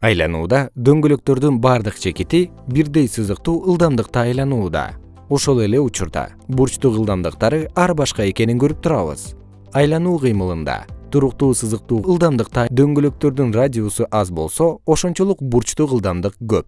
айланууда дөңгөлөктөрдүн бардык чекити бирдей сызыктуу ылдамдыкта айланууда. Ошол эле учурда бурчтук ылдамдыктары ар башка экенин көрүп турабыз. Айлануу кыймылында туруктуу сызыктуу ылдамдыкта дөңгөлөктөрдүн радиусу аз болсо ошончолук бурчтук ылдамдык көп.